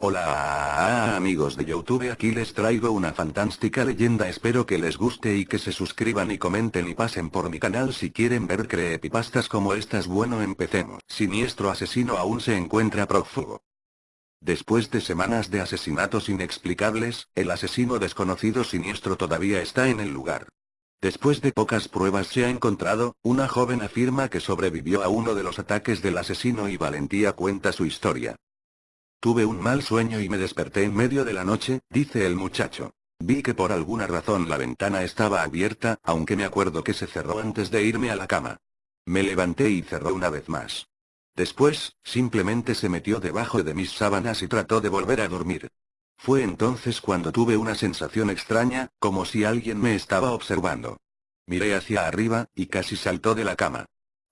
Hola amigos de Youtube aquí les traigo una fantástica leyenda espero que les guste y que se suscriban y comenten y pasen por mi canal si quieren ver creepypastas como estas bueno empecemos. Siniestro asesino aún se encuentra prófugo. Después de semanas de asesinatos inexplicables, el asesino desconocido siniestro todavía está en el lugar. Después de pocas pruebas se ha encontrado, una joven afirma que sobrevivió a uno de los ataques del asesino y Valentía cuenta su historia. Tuve un mal sueño y me desperté en medio de la noche, dice el muchacho. Vi que por alguna razón la ventana estaba abierta, aunque me acuerdo que se cerró antes de irme a la cama. Me levanté y cerró una vez más. Después, simplemente se metió debajo de mis sábanas y trató de volver a dormir. Fue entonces cuando tuve una sensación extraña, como si alguien me estaba observando. Miré hacia arriba, y casi saltó de la cama.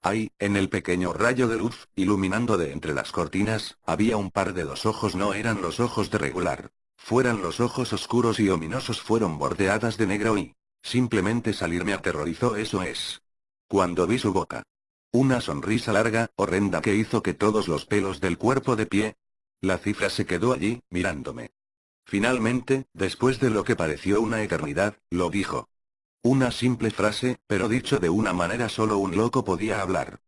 Ahí, en el pequeño rayo de luz, iluminando de entre las cortinas, había un par de dos ojos no eran los ojos de regular. Fueran los ojos oscuros y ominosos fueron bordeadas de negro y... Simplemente salir me aterrorizó eso es. Cuando vi su boca. Una sonrisa larga, horrenda que hizo que todos los pelos del cuerpo de pie. La cifra se quedó allí, mirándome. Finalmente, después de lo que pareció una eternidad, lo dijo. Una simple frase, pero dicho de una manera solo un loco podía hablar.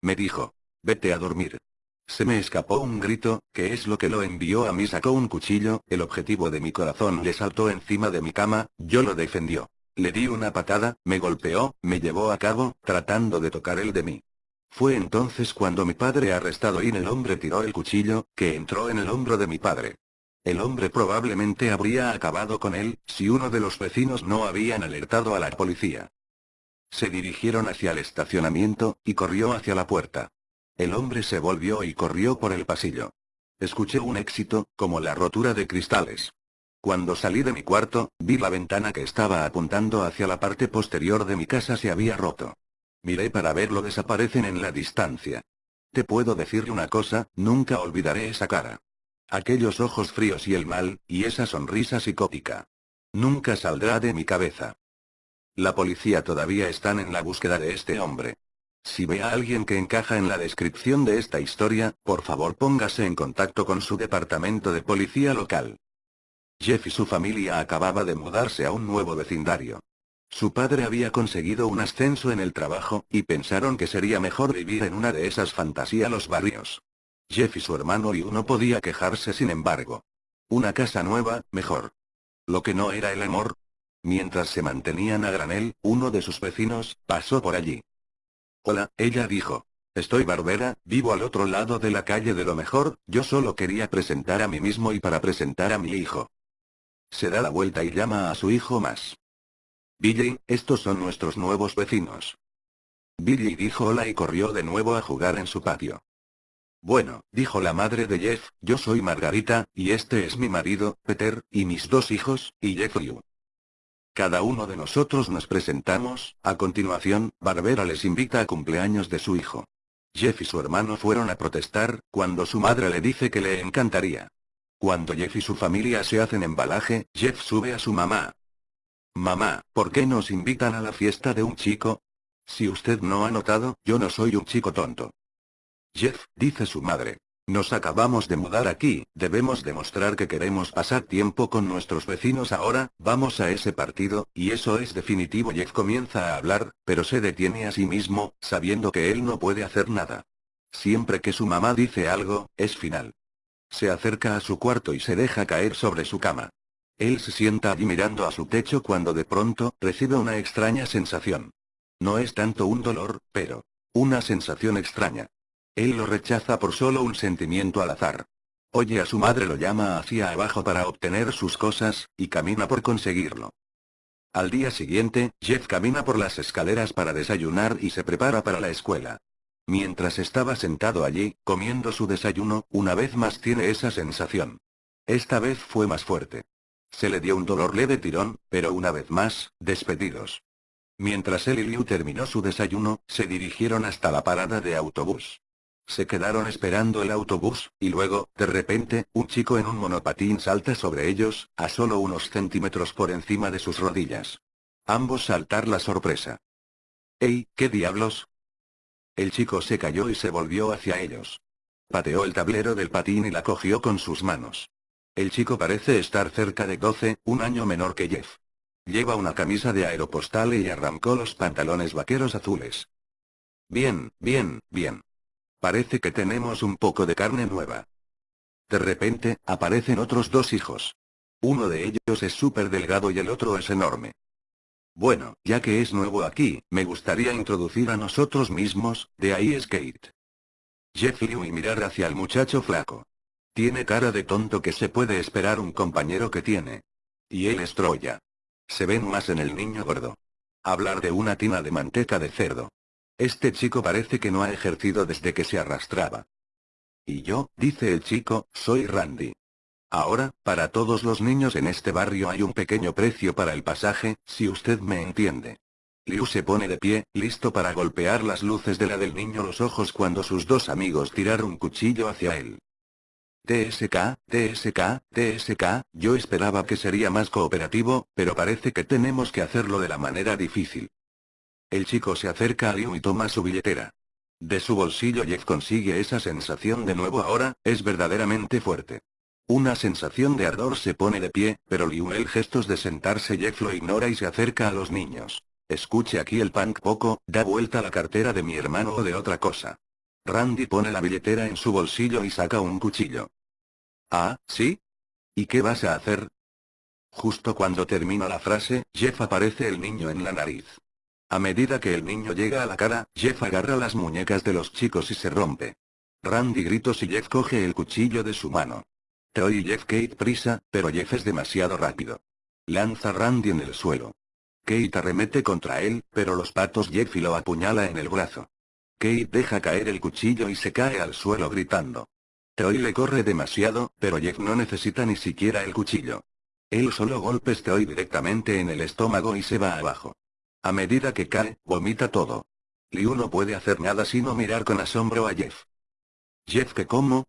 Me dijo. Vete a dormir. Se me escapó un grito, que es lo que lo envió a mí sacó un cuchillo, el objetivo de mi corazón le saltó encima de mi cama, yo lo defendió. Le di una patada, me golpeó, me llevó a cabo, tratando de tocar el de mí. Fue entonces cuando mi padre arrestado y el hombre tiró el cuchillo, que entró en el hombro de mi padre. El hombre probablemente habría acabado con él, si uno de los vecinos no habían alertado a la policía. Se dirigieron hacia el estacionamiento, y corrió hacia la puerta. El hombre se volvió y corrió por el pasillo. Escuché un éxito, como la rotura de cristales. Cuando salí de mi cuarto, vi la ventana que estaba apuntando hacia la parte posterior de mi casa se había roto. Miré para verlo desaparecen en la distancia. Te puedo decir una cosa, nunca olvidaré esa cara. Aquellos ojos fríos y el mal, y esa sonrisa psicótica. Nunca saldrá de mi cabeza. La policía todavía están en la búsqueda de este hombre. Si ve a alguien que encaja en la descripción de esta historia, por favor póngase en contacto con su departamento de policía local. Jeff y su familia acababa de mudarse a un nuevo vecindario. Su padre había conseguido un ascenso en el trabajo, y pensaron que sería mejor vivir en una de esas fantasías los barrios. Jeff y su hermano y uno podía quejarse sin embargo. Una casa nueva, mejor. Lo que no era el amor. Mientras se mantenían a granel, uno de sus vecinos, pasó por allí. Hola, ella dijo. Estoy Barbera, vivo al otro lado de la calle de lo mejor, yo solo quería presentar a mí mismo y para presentar a mi hijo. Se da la vuelta y llama a su hijo más. Billy, estos son nuestros nuevos vecinos. Billy dijo hola y corrió de nuevo a jugar en su patio. Bueno, dijo la madre de Jeff, yo soy Margarita, y este es mi marido, Peter, y mis dos hijos, y Jeffrey. Cada uno de nosotros nos presentamos, a continuación, Barbera les invita a cumpleaños de su hijo. Jeff y su hermano fueron a protestar, cuando su madre le dice que le encantaría. Cuando Jeff y su familia se hacen embalaje, Jeff sube a su mamá. Mamá, ¿por qué nos invitan a la fiesta de un chico? Si usted no ha notado, yo no soy un chico tonto. Jeff, dice su madre. Nos acabamos de mudar aquí, debemos demostrar que queremos pasar tiempo con nuestros vecinos ahora, vamos a ese partido, y eso es definitivo. Jeff comienza a hablar, pero se detiene a sí mismo, sabiendo que él no puede hacer nada. Siempre que su mamá dice algo, es final. Se acerca a su cuarto y se deja caer sobre su cama. Él se sienta allí mirando a su techo cuando de pronto, recibe una extraña sensación. No es tanto un dolor, pero... Una sensación extraña. Él lo rechaza por solo un sentimiento al azar. Oye a su madre lo llama hacia abajo para obtener sus cosas, y camina por conseguirlo. Al día siguiente, Jeff camina por las escaleras para desayunar y se prepara para la escuela. Mientras estaba sentado allí, comiendo su desayuno, una vez más tiene esa sensación. Esta vez fue más fuerte. Se le dio un dolor leve tirón, pero una vez más, despedidos. Mientras él y Liu terminó su desayuno, se dirigieron hasta la parada de autobús. Se quedaron esperando el autobús, y luego, de repente, un chico en un monopatín salta sobre ellos, a solo unos centímetros por encima de sus rodillas. Ambos saltar la sorpresa. ¡Ey, qué diablos! El chico se cayó y se volvió hacia ellos. Pateó el tablero del patín y la cogió con sus manos. El chico parece estar cerca de 12, un año menor que Jeff. Lleva una camisa de aeropostal y arrancó los pantalones vaqueros azules. Bien, bien, bien. Parece que tenemos un poco de carne nueva. De repente, aparecen otros dos hijos. Uno de ellos es súper delgado y el otro es enorme. Bueno, ya que es nuevo aquí, me gustaría introducir a nosotros mismos, de ahí es Kate. Jeff y mirar hacia el muchacho flaco. Tiene cara de tonto que se puede esperar un compañero que tiene. Y él es Troya. Se ven más en el niño gordo. Hablar de una tina de manteca de cerdo. Este chico parece que no ha ejercido desde que se arrastraba. Y yo, dice el chico, soy Randy. Ahora, para todos los niños en este barrio hay un pequeño precio para el pasaje, si usted me entiende. Liu se pone de pie, listo para golpear las luces de la del niño los ojos cuando sus dos amigos tiraron un cuchillo hacia él. TSK, TSK, TSK, yo esperaba que sería más cooperativo, pero parece que tenemos que hacerlo de la manera difícil. El chico se acerca a Liu y toma su billetera. De su bolsillo Jeff consigue esa sensación de nuevo ahora, es verdaderamente fuerte. Una sensación de ardor se pone de pie, pero Liu el gestos de sentarse Jeff lo ignora y se acerca a los niños. Escuche aquí el punk poco, da vuelta la cartera de mi hermano o de otra cosa. Randy pone la billetera en su bolsillo y saca un cuchillo. Ah, ¿sí? ¿Y qué vas a hacer? Justo cuando termina la frase, Jeff aparece el niño en la nariz. A medida que el niño llega a la cara, Jeff agarra las muñecas de los chicos y se rompe. Randy grita y Jeff coge el cuchillo de su mano. Troy y Jeff Kate prisa, pero Jeff es demasiado rápido. Lanza Randy en el suelo. Kate arremete contra él, pero los patos Jeff y lo apuñala en el brazo. Kate deja caer el cuchillo y se cae al suelo gritando. Troy le corre demasiado, pero Jeff no necesita ni siquiera el cuchillo. Él solo golpes Troy directamente en el estómago y se va abajo. A medida que cae, vomita todo. Liu no puede hacer nada sino mirar con asombro a Jeff. ¿Jeff que cómo?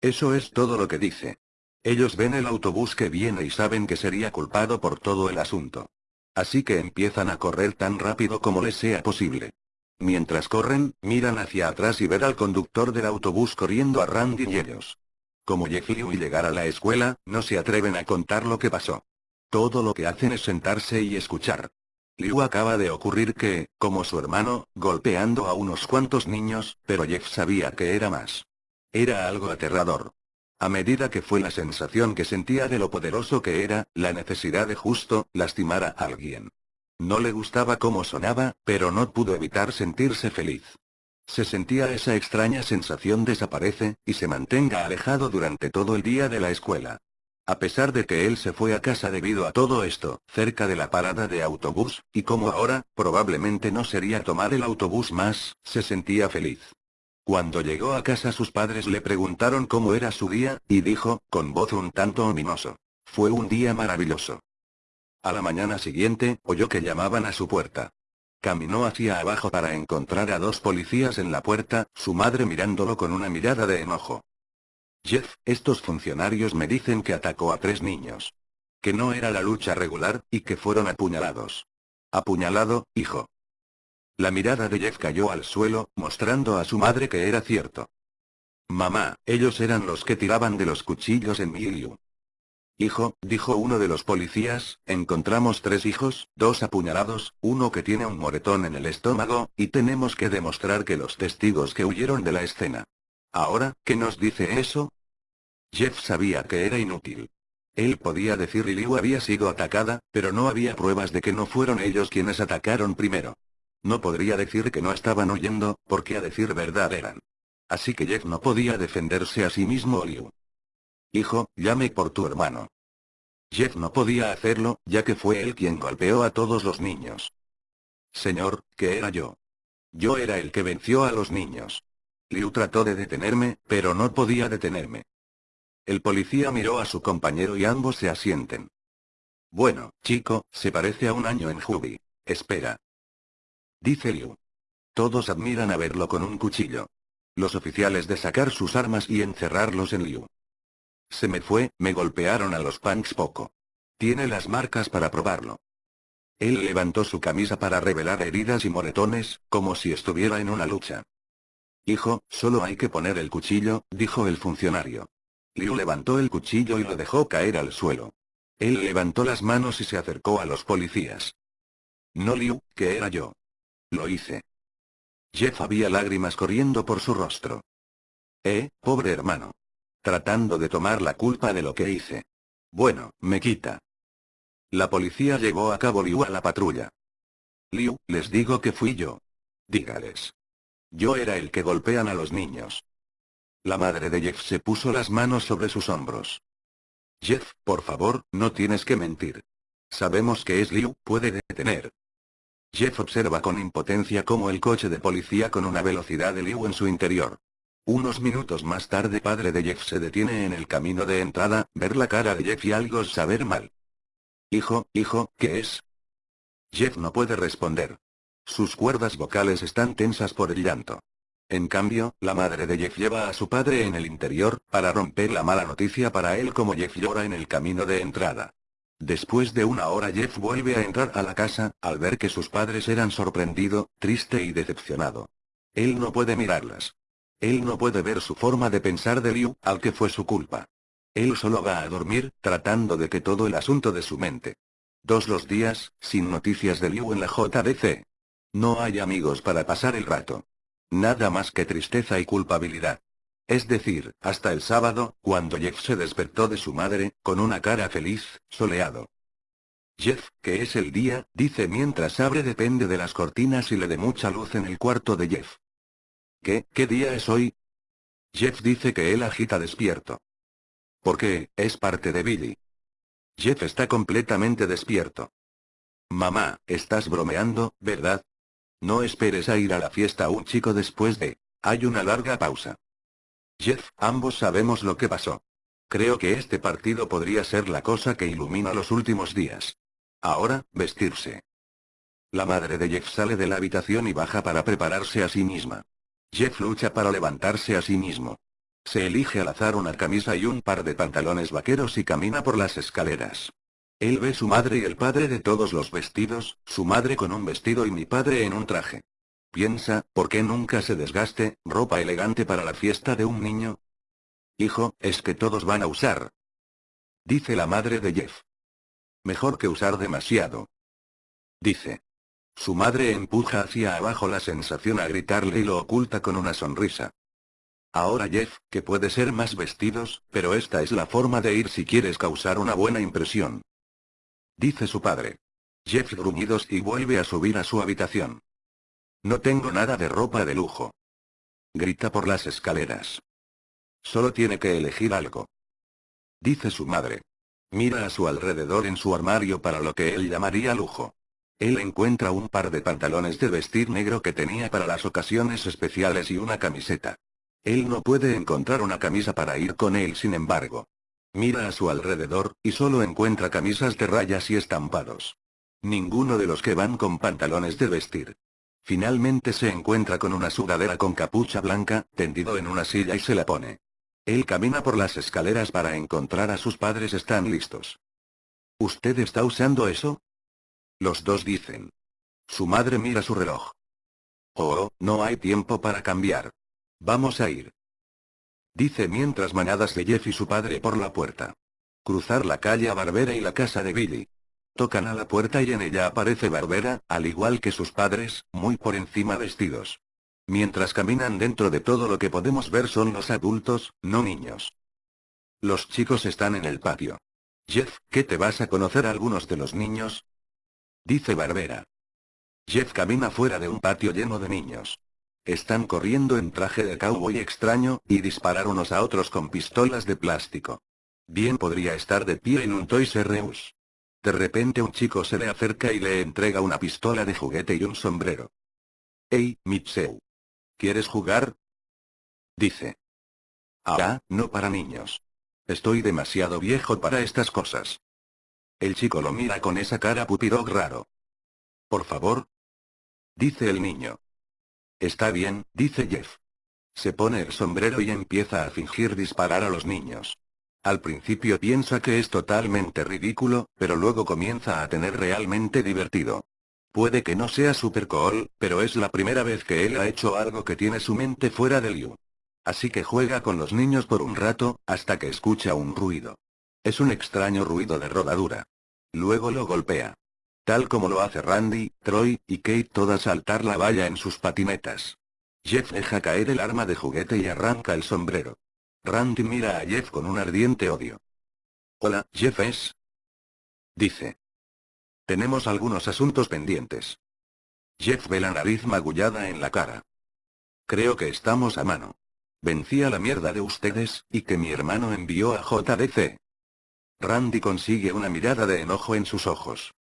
Eso es todo lo que dice. Ellos ven el autobús que viene y saben que sería culpado por todo el asunto. Así que empiezan a correr tan rápido como les sea posible. Mientras corren, miran hacia atrás y ver al conductor del autobús corriendo a Randy y ellos. Como Jeff y llegar a la escuela, no se atreven a contar lo que pasó. Todo lo que hacen es sentarse y escuchar. Liu acaba de ocurrir que, como su hermano, golpeando a unos cuantos niños, pero Jeff sabía que era más. Era algo aterrador. A medida que fue la sensación que sentía de lo poderoso que era, la necesidad de justo, lastimar a alguien. No le gustaba cómo sonaba, pero no pudo evitar sentirse feliz. Se sentía esa extraña sensación desaparece, y se mantenga alejado durante todo el día de la escuela. A pesar de que él se fue a casa debido a todo esto, cerca de la parada de autobús, y como ahora, probablemente no sería tomar el autobús más, se sentía feliz. Cuando llegó a casa sus padres le preguntaron cómo era su día, y dijo, con voz un tanto ominoso. Fue un día maravilloso. A la mañana siguiente, oyó que llamaban a su puerta. Caminó hacia abajo para encontrar a dos policías en la puerta, su madre mirándolo con una mirada de enojo. Jeff, estos funcionarios me dicen que atacó a tres niños. Que no era la lucha regular, y que fueron apuñalados. Apuñalado, hijo. La mirada de Jeff cayó al suelo, mostrando a su madre que era cierto. Mamá, ellos eran los que tiraban de los cuchillos en Miliu. Hijo, dijo uno de los policías, encontramos tres hijos, dos apuñalados, uno que tiene un moretón en el estómago, y tenemos que demostrar que los testigos que huyeron de la escena. Ahora, ¿qué nos dice eso? Jeff sabía que era inútil. Él podía decir Liu había sido atacada, pero no había pruebas de que no fueron ellos quienes atacaron primero. No podría decir que no estaban huyendo, porque a decir verdad eran. Así que Jeff no podía defenderse a sí mismo o Liu. Hijo, llame por tu hermano. Jeff no podía hacerlo, ya que fue él quien golpeó a todos los niños. Señor, ¿qué era yo? Yo era el que venció a los niños. Liu trató de detenerme, pero no podía detenerme. El policía miró a su compañero y ambos se asienten. Bueno, chico, se parece a un año en Jubi. Espera. Dice Liu. Todos admiran a verlo con un cuchillo. Los oficiales de sacar sus armas y encerrarlos en Liu. Se me fue, me golpearon a los punks poco. Tiene las marcas para probarlo. Él levantó su camisa para revelar heridas y moretones, como si estuviera en una lucha. Hijo, solo hay que poner el cuchillo, dijo el funcionario. Liu levantó el cuchillo y lo dejó caer al suelo. Él levantó las manos y se acercó a los policías. No Liu, que era yo. Lo hice. Jeff había lágrimas corriendo por su rostro. Eh, pobre hermano. Tratando de tomar la culpa de lo que hice. Bueno, me quita. La policía llevó a cabo Liu a la patrulla. Liu, les digo que fui yo. Dígales. Yo era el que golpean a los niños. La madre de Jeff se puso las manos sobre sus hombros. Jeff, por favor, no tienes que mentir. Sabemos que es Liu, puede detener. Jeff observa con impotencia cómo el coche de policía con una velocidad de Liu en su interior. Unos minutos más tarde padre de Jeff se detiene en el camino de entrada, ver la cara de Jeff y algo saber mal. Hijo, hijo, ¿qué es? Jeff no puede responder. Sus cuerdas vocales están tensas por el llanto. En cambio, la madre de Jeff lleva a su padre en el interior, para romper la mala noticia para él como Jeff llora en el camino de entrada. Después de una hora Jeff vuelve a entrar a la casa, al ver que sus padres eran sorprendido, triste y decepcionado. Él no puede mirarlas. Él no puede ver su forma de pensar de Liu, al que fue su culpa. Él solo va a dormir, tratando de que todo el asunto de su mente. Dos los días, sin noticias de Liu en la JDC. No hay amigos para pasar el rato. Nada más que tristeza y culpabilidad. Es decir, hasta el sábado, cuando Jeff se despertó de su madre, con una cara feliz, soleado. Jeff, que es el día, dice mientras abre depende de las cortinas y le dé mucha luz en el cuarto de Jeff. ¿Qué, qué día es hoy? Jeff dice que él agita despierto. ¿Por qué? Es parte de Billy. Jeff está completamente despierto. Mamá, estás bromeando, ¿verdad? No esperes a ir a la fiesta un chico después de... Hay una larga pausa. Jeff, ambos sabemos lo que pasó. Creo que este partido podría ser la cosa que ilumina los últimos días. Ahora, vestirse. La madre de Jeff sale de la habitación y baja para prepararse a sí misma. Jeff lucha para levantarse a sí mismo. Se elige al azar una camisa y un par de pantalones vaqueros y camina por las escaleras. Él ve su madre y el padre de todos los vestidos, su madre con un vestido y mi padre en un traje. Piensa, ¿por qué nunca se desgaste, ropa elegante para la fiesta de un niño? Hijo, es que todos van a usar. Dice la madre de Jeff. Mejor que usar demasiado. Dice. Su madre empuja hacia abajo la sensación a gritarle y lo oculta con una sonrisa. Ahora Jeff, que puede ser más vestidos, pero esta es la forma de ir si quieres causar una buena impresión. Dice su padre. Jeff gruñidos y vuelve a subir a su habitación. No tengo nada de ropa de lujo. Grita por las escaleras. Solo tiene que elegir algo. Dice su madre. Mira a su alrededor en su armario para lo que él llamaría lujo. Él encuentra un par de pantalones de vestir negro que tenía para las ocasiones especiales y una camiseta. Él no puede encontrar una camisa para ir con él sin embargo. Mira a su alrededor, y solo encuentra camisas de rayas y estampados. Ninguno de los que van con pantalones de vestir. Finalmente se encuentra con una sudadera con capucha blanca, tendido en una silla y se la pone. Él camina por las escaleras para encontrar a sus padres están listos. ¿Usted está usando eso? Los dos dicen. Su madre mira su reloj. Oh, no hay tiempo para cambiar. Vamos a ir. Dice mientras manadas de Jeff y su padre por la puerta. Cruzar la calle a Barbera y la casa de Billy. Tocan a la puerta y en ella aparece Barbera, al igual que sus padres, muy por encima vestidos. Mientras caminan dentro de todo lo que podemos ver son los adultos, no niños. Los chicos están en el patio. Jeff, ¿qué te vas a conocer a algunos de los niños? Dice Barbera. Jeff camina fuera de un patio lleno de niños. Están corriendo en traje de cowboy extraño, y disparar unos a otros con pistolas de plástico. Bien podría estar de pie en un Toys R Us. De repente un chico se le acerca y le entrega una pistola de juguete y un sombrero. Hey, Mitseu. ¿Quieres jugar? Dice. Ah, no para niños. Estoy demasiado viejo para estas cosas. El chico lo mira con esa cara pupirog raro. Por favor. Dice el niño. Está bien, dice Jeff. Se pone el sombrero y empieza a fingir disparar a los niños. Al principio piensa que es totalmente ridículo, pero luego comienza a tener realmente divertido. Puede que no sea super cool, pero es la primera vez que él ha hecho algo que tiene su mente fuera de Liu. Así que juega con los niños por un rato, hasta que escucha un ruido. Es un extraño ruido de rodadura. Luego lo golpea. Tal como lo hace Randy, Troy, y Kate toda saltar la valla en sus patinetas. Jeff deja caer el arma de juguete y arranca el sombrero. Randy mira a Jeff con un ardiente odio. Hola, Jeff es. Dice. Tenemos algunos asuntos pendientes. Jeff ve la nariz magullada en la cara. Creo que estamos a mano. Vencí a la mierda de ustedes, y que mi hermano envió a JDC. Randy consigue una mirada de enojo en sus ojos.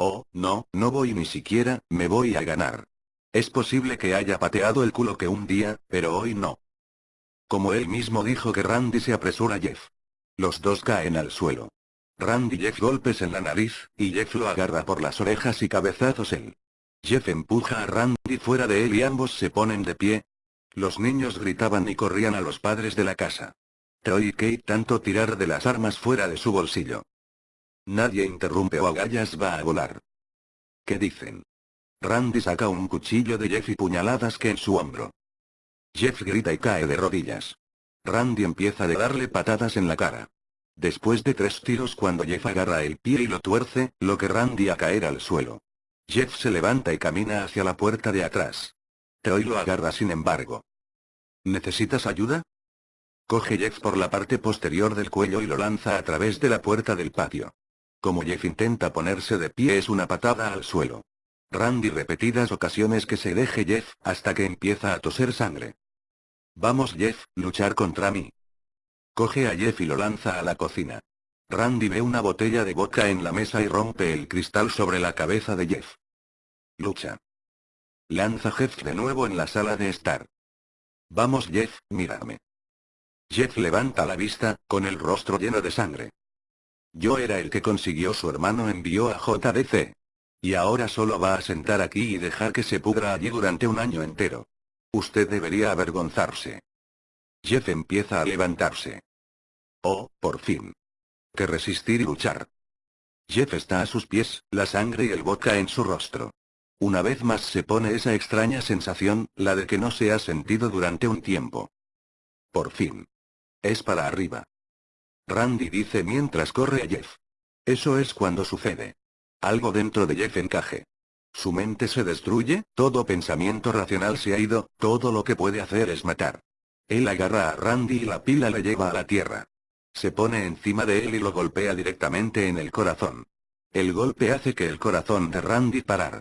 Oh, no, no voy ni siquiera, me voy a ganar. Es posible que haya pateado el culo que un día, pero hoy no. Como él mismo dijo que Randy se apresura a Jeff. Los dos caen al suelo. Randy Jeff golpes en la nariz, y Jeff lo agarra por las orejas y cabezazos él. Jeff empuja a Randy fuera de él y ambos se ponen de pie. Los niños gritaban y corrían a los padres de la casa. Troy y Kate tanto tirar de las armas fuera de su bolsillo. Nadie interrumpe o agallas va a volar. ¿Qué dicen? Randy saca un cuchillo de Jeff y puñaladas que en su hombro. Jeff grita y cae de rodillas. Randy empieza a darle patadas en la cara. Después de tres tiros cuando Jeff agarra el pie y lo tuerce, lo que Randy a caer al suelo. Jeff se levanta y camina hacia la puerta de atrás. Troy lo agarra sin embargo. ¿Necesitas ayuda? Coge Jeff por la parte posterior del cuello y lo lanza a través de la puerta del patio. Como Jeff intenta ponerse de pie es una patada al suelo. Randy repetidas ocasiones que se deje Jeff, hasta que empieza a toser sangre. Vamos Jeff, luchar contra mí. Coge a Jeff y lo lanza a la cocina. Randy ve una botella de vodka en la mesa y rompe el cristal sobre la cabeza de Jeff. Lucha. Lanza Jeff de nuevo en la sala de estar. Vamos Jeff, mírame. Jeff levanta la vista, con el rostro lleno de sangre. Yo era el que consiguió su hermano envió a JDC. Y ahora solo va a sentar aquí y dejar que se pudra allí durante un año entero. Usted debería avergonzarse. Jeff empieza a levantarse. Oh, por fin. Que resistir y luchar. Jeff está a sus pies, la sangre y el vodka en su rostro. Una vez más se pone esa extraña sensación, la de que no se ha sentido durante un tiempo. Por fin. Es para arriba. Randy dice mientras corre a Jeff. Eso es cuando sucede. Algo dentro de Jeff encaje. Su mente se destruye, todo pensamiento racional se ha ido, todo lo que puede hacer es matar. Él agarra a Randy y la pila le lleva a la tierra. Se pone encima de él y lo golpea directamente en el corazón. El golpe hace que el corazón de Randy parar.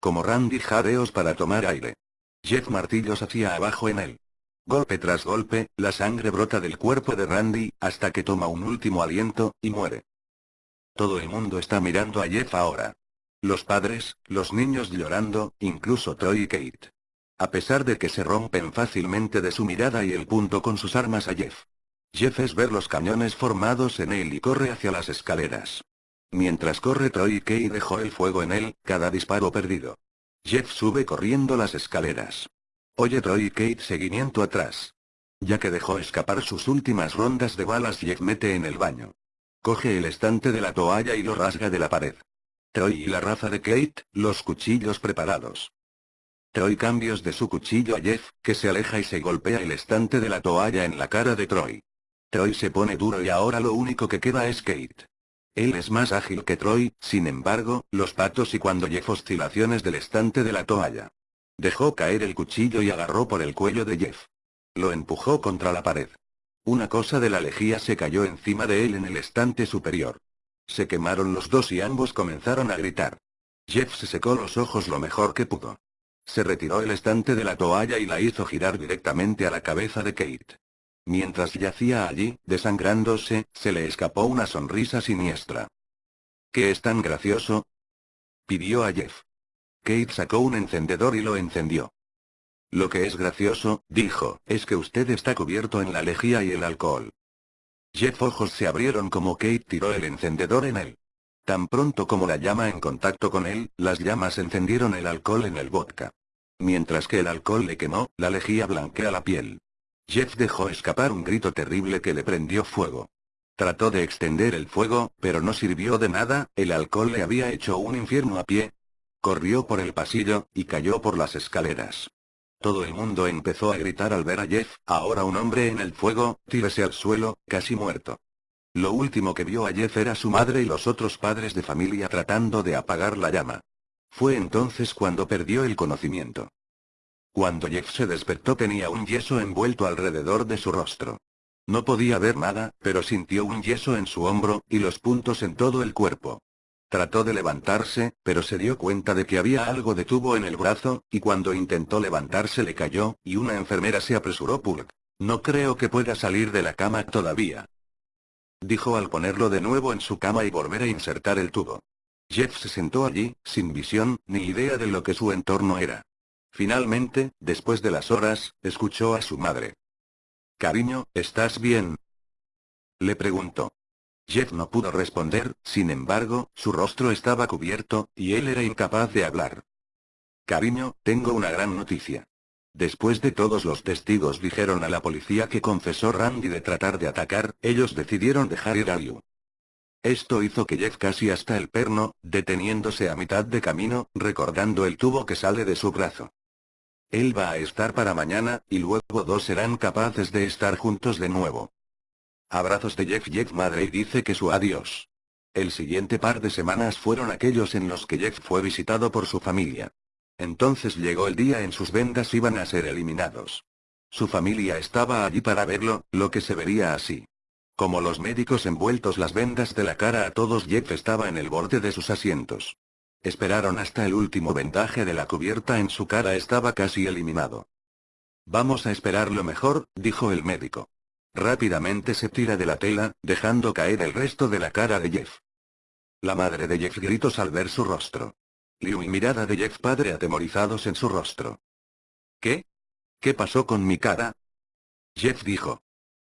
Como Randy jadeos para tomar aire. Jeff martillos hacia abajo en él. Golpe tras golpe, la sangre brota del cuerpo de Randy, hasta que toma un último aliento, y muere. Todo el mundo está mirando a Jeff ahora. Los padres, los niños llorando, incluso Troy y Kate. A pesar de que se rompen fácilmente de su mirada y el punto con sus armas a Jeff. Jeff es ver los cañones formados en él y corre hacia las escaleras. Mientras corre Troy y Kate dejó el fuego en él, cada disparo perdido. Jeff sube corriendo las escaleras. Oye Troy y Kate seguimiento atrás. Ya que dejó escapar sus últimas rondas de balas Jeff mete en el baño. Coge el estante de la toalla y lo rasga de la pared. Troy y la raza de Kate, los cuchillos preparados. Troy cambios de su cuchillo a Jeff, que se aleja y se golpea el estante de la toalla en la cara de Troy. Troy se pone duro y ahora lo único que queda es Kate. Él es más ágil que Troy, sin embargo, los patos y cuando Jeff oscilaciones del estante de la toalla. Dejó caer el cuchillo y agarró por el cuello de Jeff. Lo empujó contra la pared. Una cosa de la lejía se cayó encima de él en el estante superior. Se quemaron los dos y ambos comenzaron a gritar. Jeff se secó los ojos lo mejor que pudo. Se retiró el estante de la toalla y la hizo girar directamente a la cabeza de Kate. Mientras yacía allí, desangrándose, se le escapó una sonrisa siniestra. ¿Qué es tan gracioso? Pidió a Jeff. Kate sacó un encendedor y lo encendió. Lo que es gracioso, dijo, es que usted está cubierto en la lejía y el alcohol. Jeff ojos se abrieron como Kate tiró el encendedor en él. Tan pronto como la llama en contacto con él, las llamas encendieron el alcohol en el vodka. Mientras que el alcohol le quemó, la lejía blanquea la piel. Jeff dejó escapar un grito terrible que le prendió fuego. Trató de extender el fuego, pero no sirvió de nada, el alcohol le había hecho un infierno a pie, corrió por el pasillo, y cayó por las escaleras. Todo el mundo empezó a gritar al ver a Jeff, ahora un hombre en el fuego, tírese al suelo, casi muerto. Lo último que vio a Jeff era su madre y los otros padres de familia tratando de apagar la llama. Fue entonces cuando perdió el conocimiento. Cuando Jeff se despertó tenía un yeso envuelto alrededor de su rostro. No podía ver nada, pero sintió un yeso en su hombro, y los puntos en todo el cuerpo. Trató de levantarse, pero se dio cuenta de que había algo de tubo en el brazo, y cuando intentó levantarse le cayó, y una enfermera se apresuró Pulk. No creo que pueda salir de la cama todavía. Dijo al ponerlo de nuevo en su cama y volver a insertar el tubo. Jeff se sentó allí, sin visión, ni idea de lo que su entorno era. Finalmente, después de las horas, escuchó a su madre. Cariño, ¿estás bien? Le preguntó. Jeff no pudo responder, sin embargo, su rostro estaba cubierto, y él era incapaz de hablar. Cariño, tengo una gran noticia. Después de todos los testigos dijeron a la policía que confesó Randy de tratar de atacar, ellos decidieron dejar ir a Liu. Esto hizo que Jeff casi hasta el perno, deteniéndose a mitad de camino, recordando el tubo que sale de su brazo. Él va a estar para mañana, y luego dos serán capaces de estar juntos de nuevo. Abrazos de Jeff Jeff madre dice que su adiós. El siguiente par de semanas fueron aquellos en los que Jeff fue visitado por su familia. Entonces llegó el día en sus vendas iban a ser eliminados. Su familia estaba allí para verlo, lo que se vería así. Como los médicos envueltos las vendas de la cara a todos Jeff estaba en el borde de sus asientos. Esperaron hasta el último vendaje de la cubierta en su cara estaba casi eliminado. Vamos a esperar lo mejor, dijo el médico. Rápidamente se tira de la tela, dejando caer el resto de la cara de Jeff. La madre de Jeff gritó al ver su rostro. Liu y mirada de Jeff padre atemorizados en su rostro. ¿Qué? ¿Qué pasó con mi cara? Jeff dijo.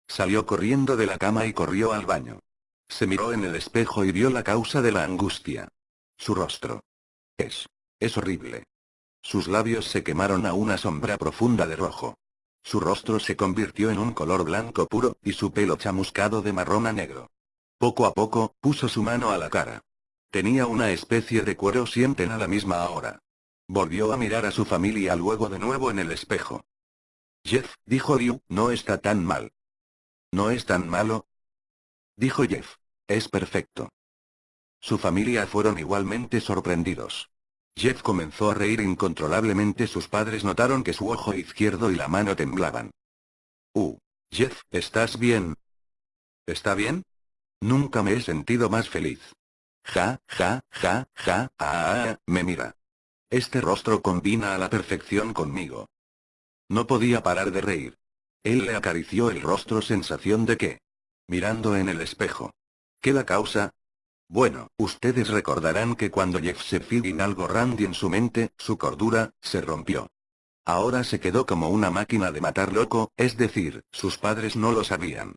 Salió corriendo de la cama y corrió al baño. Se miró en el espejo y vio la causa de la angustia. Su rostro. Es. Es horrible. Sus labios se quemaron a una sombra profunda de rojo. Su rostro se convirtió en un color blanco puro, y su pelo chamuscado de marrón a negro. Poco a poco, puso su mano a la cara. Tenía una especie de cuero sienten a la misma hora. Volvió a mirar a su familia luego de nuevo en el espejo. Jeff, dijo Liu, no está tan mal. ¿No es tan malo? Dijo Jeff. Es perfecto. Su familia fueron igualmente sorprendidos. Jeff comenzó a reír incontrolablemente. Sus padres notaron que su ojo izquierdo y la mano temblaban. Uh. Jeff, ¿estás bien? ¿Está bien? Nunca me he sentido más feliz. Ja, ja, ja, ja, ah, ah, me mira. Este rostro combina a la perfección conmigo. No podía parar de reír. Él le acarició el rostro sensación de que. Mirando en el espejo. ¿Qué la causa? Bueno, ustedes recordarán que cuando Jeff se fijó en algo Randy en su mente, su cordura, se rompió. Ahora se quedó como una máquina de matar loco, es decir, sus padres no lo sabían.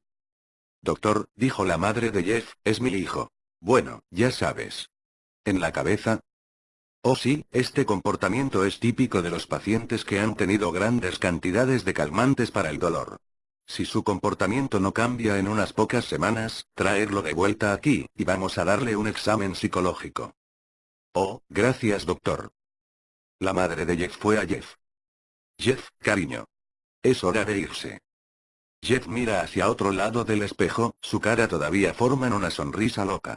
Doctor, dijo la madre de Jeff, es mi hijo. Bueno, ya sabes. ¿En la cabeza? Oh sí, este comportamiento es típico de los pacientes que han tenido grandes cantidades de calmantes para el dolor. Si su comportamiento no cambia en unas pocas semanas, traerlo de vuelta aquí, y vamos a darle un examen psicológico. Oh, gracias doctor. La madre de Jeff fue a Jeff. Jeff, cariño. Es hora de irse. Jeff mira hacia otro lado del espejo, su cara todavía forma en una sonrisa loca.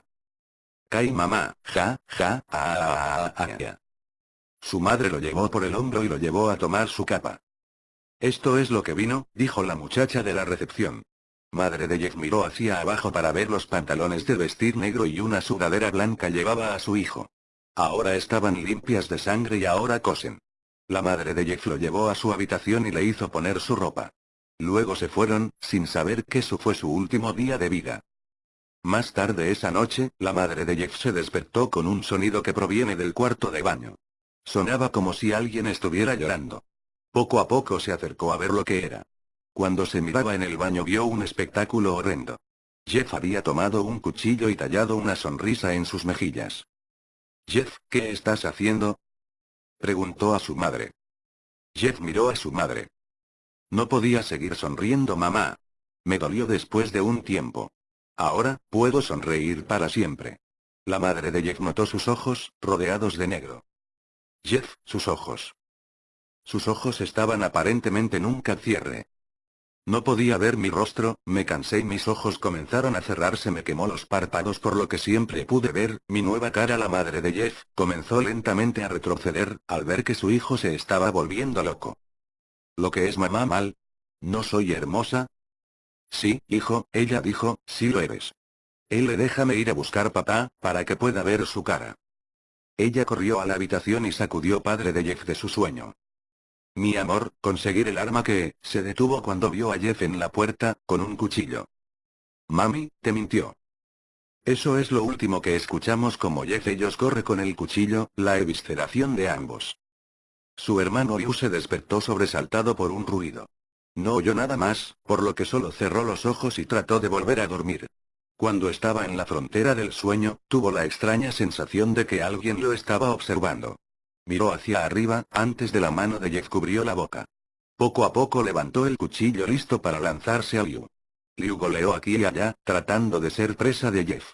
Kai mamá, ja, ja, ah, ah, ah, Su madre lo llevó por el hombro y lo llevó a tomar su capa. Esto es lo que vino, dijo la muchacha de la recepción. Madre de Jeff miró hacia abajo para ver los pantalones de vestir negro y una sudadera blanca llevaba a su hijo. Ahora estaban limpias de sangre y ahora cosen. La madre de Jeff lo llevó a su habitación y le hizo poner su ropa. Luego se fueron, sin saber que su fue su último día de vida. Más tarde esa noche, la madre de Jeff se despertó con un sonido que proviene del cuarto de baño. Sonaba como si alguien estuviera llorando. Poco a poco se acercó a ver lo que era. Cuando se miraba en el baño vio un espectáculo horrendo. Jeff había tomado un cuchillo y tallado una sonrisa en sus mejillas. Jeff, ¿qué estás haciendo? Preguntó a su madre. Jeff miró a su madre. No podía seguir sonriendo mamá. Me dolió después de un tiempo. Ahora, puedo sonreír para siempre. La madre de Jeff notó sus ojos, rodeados de negro. Jeff, sus ojos. Sus ojos estaban aparentemente nunca cierre. No podía ver mi rostro, me cansé y mis ojos comenzaron a cerrarse me quemó los párpados por lo que siempre pude ver, mi nueva cara la madre de Jeff, comenzó lentamente a retroceder, al ver que su hijo se estaba volviendo loco. ¿Lo que es mamá mal? ¿No soy hermosa? Sí, hijo, ella dijo, sí lo eres. Él le déjame ir a buscar papá, para que pueda ver su cara. Ella corrió a la habitación y sacudió padre de Jeff de su sueño. Mi amor, conseguir el arma que, se detuvo cuando vio a Jeff en la puerta, con un cuchillo. Mami, te mintió. Eso es lo último que escuchamos como Jeff ellos corre con el cuchillo, la evisceración de ambos. Su hermano Liu se despertó sobresaltado por un ruido. No oyó nada más, por lo que solo cerró los ojos y trató de volver a dormir. Cuando estaba en la frontera del sueño, tuvo la extraña sensación de que alguien lo estaba observando. Miró hacia arriba, antes de la mano de Jeff cubrió la boca. Poco a poco levantó el cuchillo listo para lanzarse a Liu. Liu goleó aquí y allá, tratando de ser presa de Jeff.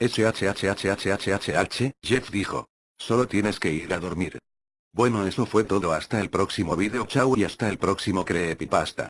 HHHHHHH, Jeff dijo. Solo tienes que ir a dormir. Bueno eso fue todo hasta el próximo video chao y hasta el próximo creepypasta.